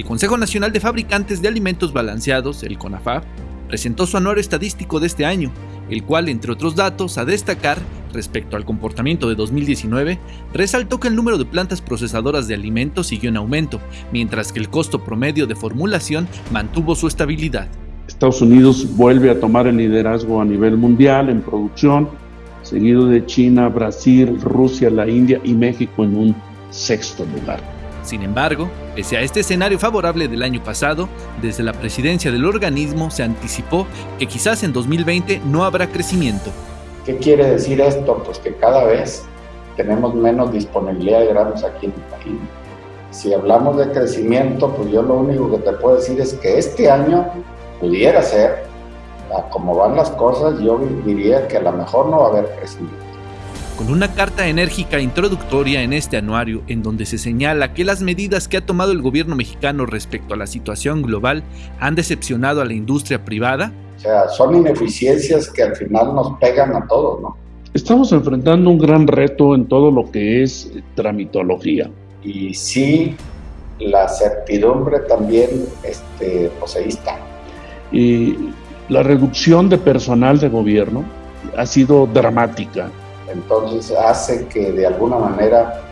El Consejo Nacional de Fabricantes de Alimentos Balanceados, el CONAFAB, presentó su anuario estadístico de este año, el cual, entre otros datos a destacar respecto al comportamiento de 2019, resaltó que el número de plantas procesadoras de alimentos siguió en aumento, mientras que el costo promedio de formulación mantuvo su estabilidad. Estados Unidos vuelve a tomar el liderazgo a nivel mundial en producción, seguido de China, Brasil, Rusia, la India y México en un sexto lugar. Sin embargo, pese a este escenario favorable del año pasado, desde la presidencia del organismo se anticipó que quizás en 2020 no habrá crecimiento. ¿Qué quiere decir esto? Pues que cada vez tenemos menos disponibilidad de granos aquí en el país. Si hablamos de crecimiento, pues yo lo único que te puedo decir es que este año pudiera ser, como van las cosas, yo diría que a lo mejor no va a haber crecimiento con una carta enérgica introductoria en este anuario en donde se señala que las medidas que ha tomado el gobierno mexicano respecto a la situación global han decepcionado a la industria privada? O sea, son ineficiencias que al final nos pegan a todos, ¿no? Estamos enfrentando un gran reto en todo lo que es tramitología. Y sí, la certidumbre también, este, pues ahí está. Y la reducción de personal de gobierno ha sido dramática entonces hace que de alguna manera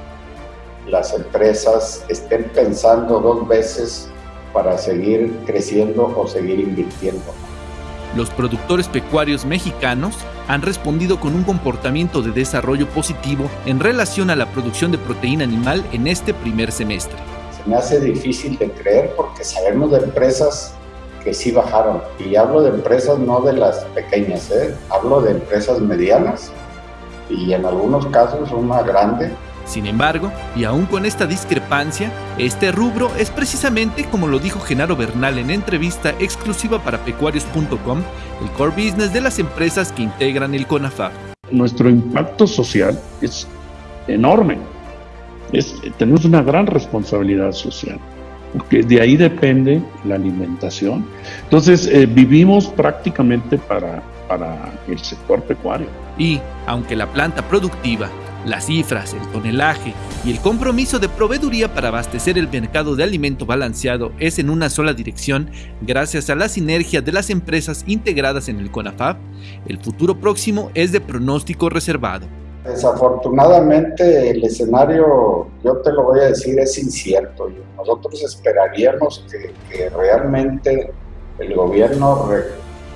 las empresas estén pensando dos veces para seguir creciendo o seguir invirtiendo. Los productores pecuarios mexicanos han respondido con un comportamiento de desarrollo positivo en relación a la producción de proteína animal en este primer semestre. Se me hace difícil de creer porque sabemos de empresas que sí bajaron. Y hablo de empresas no de las pequeñas, ¿eh? hablo de empresas medianas y en algunos casos una grande. Sin embargo, y aún con esta discrepancia, este rubro es precisamente como lo dijo Genaro Bernal en entrevista exclusiva para pecuarios.com, el core business de las empresas que integran el CONAFAB. Nuestro impacto social es enorme. Es, tenemos una gran responsabilidad social, porque de ahí depende la alimentación. Entonces, eh, vivimos prácticamente para, para el sector pecuario. Y, aunque la planta productiva, las cifras, el tonelaje y el compromiso de proveeduría para abastecer el mercado de alimento balanceado es en una sola dirección, gracias a la sinergia de las empresas integradas en el CONAFAB, el futuro próximo es de pronóstico reservado. Desafortunadamente el escenario, yo te lo voy a decir, es incierto. Nosotros esperaríamos que, que realmente el gobierno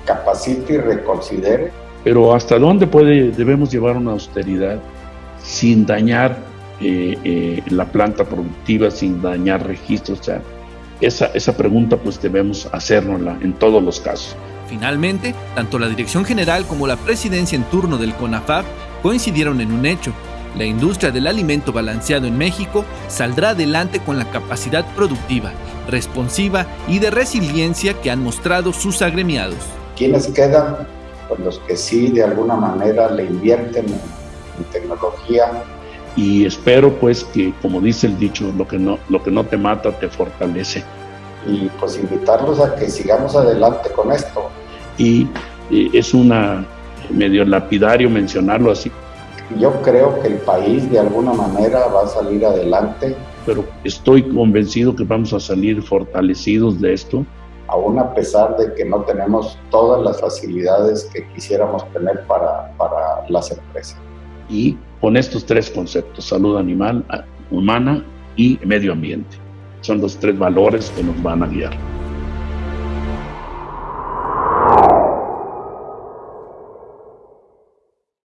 capacite y reconsidere. Pero ¿hasta dónde puede, debemos llevar una austeridad sin dañar eh, eh, la planta productiva, sin dañar registros? O sea, esa, esa pregunta pues debemos hacernosla en todos los casos. Finalmente, tanto la Dirección General como la Presidencia en turno del CONAFAB coincidieron en un hecho. La industria del alimento balanceado en México saldrá adelante con la capacidad productiva, responsiva y de resiliencia que han mostrado sus agremiados. ¿Quiénes quedan? Pues los que sí de alguna manera le invierten en, tecnología. Y espero pues que, como dice el dicho, lo que, no, lo que no te mata te fortalece. Y pues invitarlos a que sigamos adelante con esto. Y, y es una medio lapidario mencionarlo así. Yo creo que el país de alguna manera va a salir adelante. Pero estoy convencido que vamos a salir fortalecidos de esto aún a pesar de que no tenemos todas las facilidades que quisiéramos tener para, para las empresas. Y con estos tres conceptos, salud animal, humana y medio ambiente, son los tres valores que nos van a guiar.